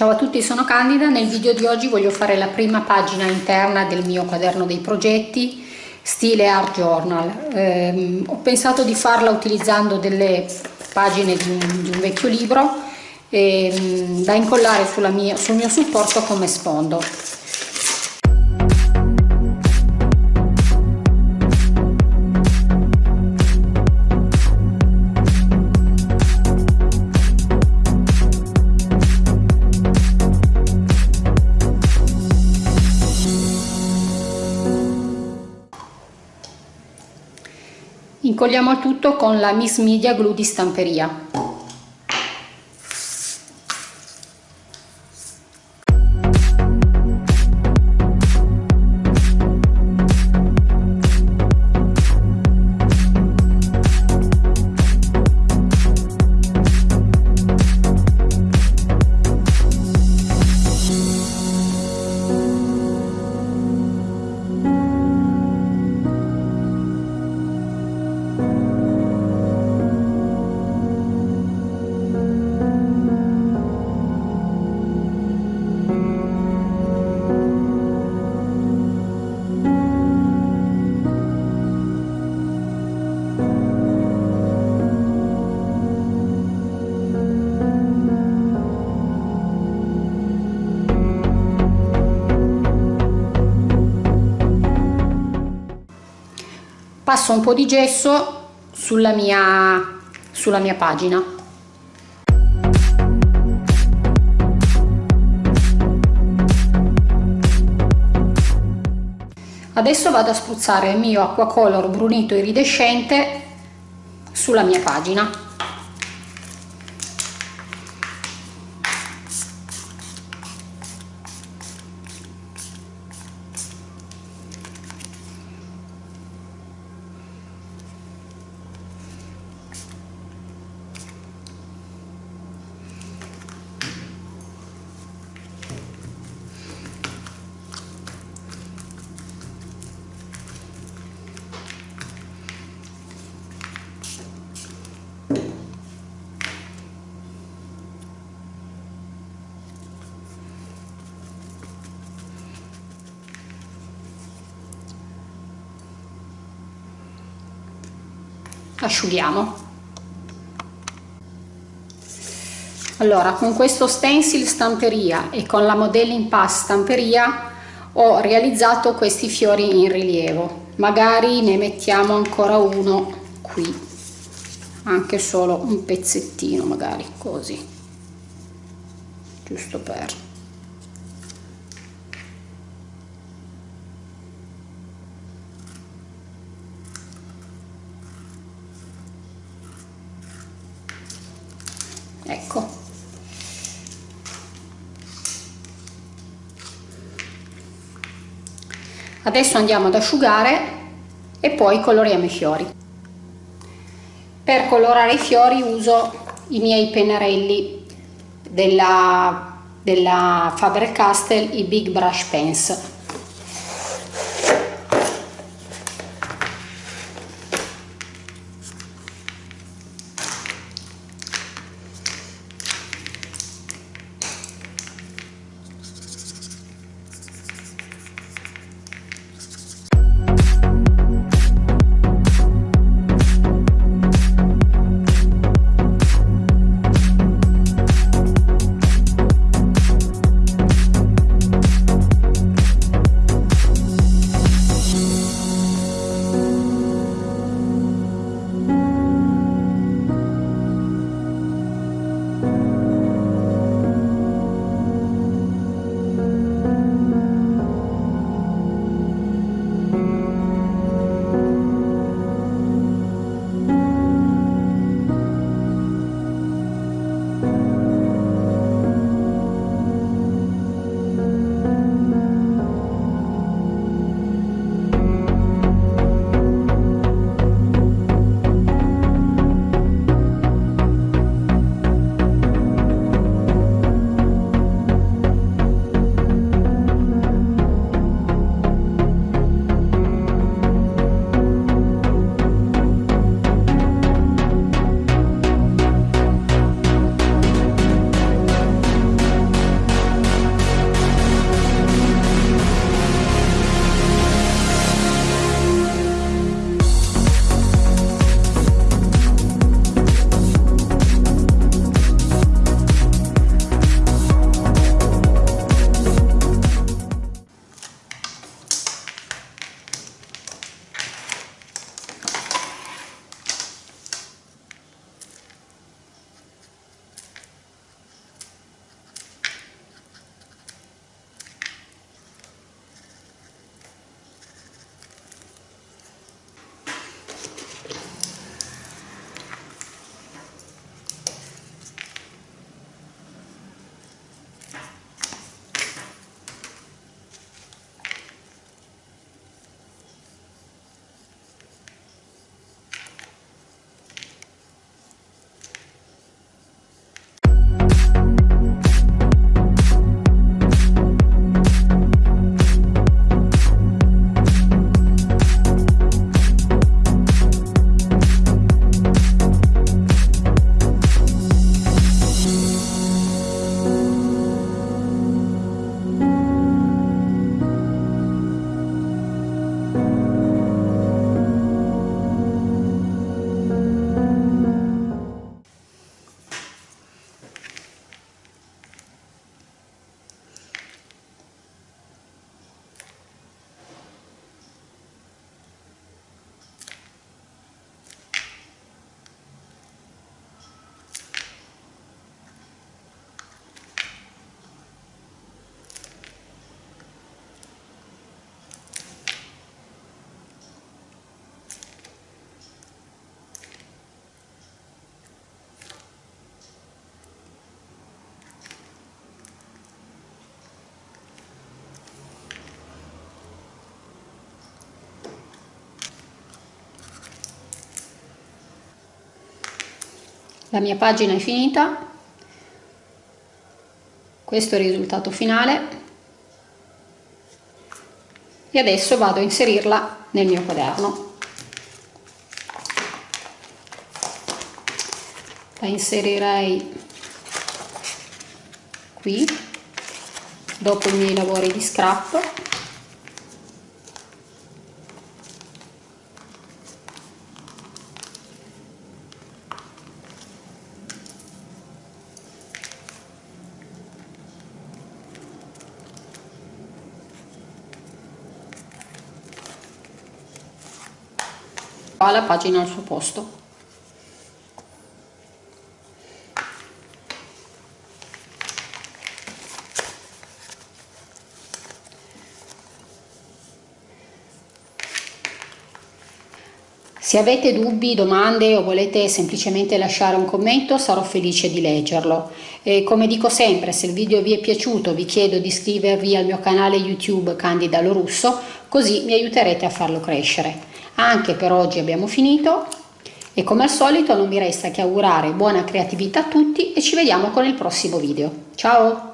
Ciao a tutti, sono Candida. Nel video di oggi voglio fare la prima pagina interna del mio quaderno dei progetti stile art journal. Eh, ho pensato di farla utilizzando delle pagine di un, di un vecchio libro eh, da incollare mia, sul mio supporto come sfondo. Incolliamo tutto con la Miss Media Glue di stamperia. Passo un po' di gesso sulla mia, sulla mia pagina. Adesso vado a spruzzare il mio acquacolor brunito iridescente sulla mia pagina asciughiamo. Allora con questo stencil stamperia e con la modelling pass stamperia ho realizzato questi fiori in rilievo. Magari ne mettiamo ancora uno qui anche solo un pezzettino magari così giusto per adesso andiamo ad asciugare e poi coloriamo i fiori. Per colorare i fiori uso i miei pennarelli della, della Faber-Castell i Big Brush Pens la mia pagina è finita. Questo è il risultato finale. E adesso vado a inserirla nel mio quaderno. La inserirei qui dopo i miei lavori di scrap la pagina al suo posto Se avete dubbi, domande o volete semplicemente lasciare un commento sarò felice di leggerlo. E come dico sempre, se il video vi è piaciuto vi chiedo di iscrivervi al mio canale YouTube Candida Lorusso così mi aiuterete a farlo crescere. Anche per oggi abbiamo finito e come al solito non mi resta che augurare buona creatività a tutti e ci vediamo con il prossimo video. Ciao!